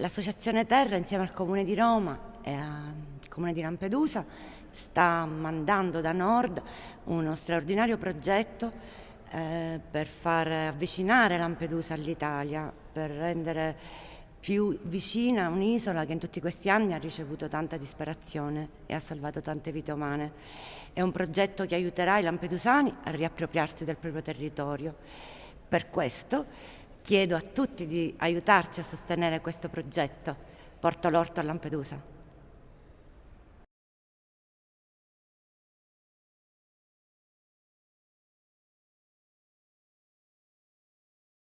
L'Associazione Terra insieme al Comune di Roma e al Comune di Lampedusa sta mandando da nord uno straordinario progetto eh, per far avvicinare Lampedusa all'Italia, per rendere più vicina un'isola che in tutti questi anni ha ricevuto tanta disperazione e ha salvato tante vite umane. È un progetto che aiuterà i lampedusani a riappropriarsi del proprio territorio. Per questo chiedo a tutti di aiutarci a sostenere questo progetto. Porto l'orto a Lampedusa.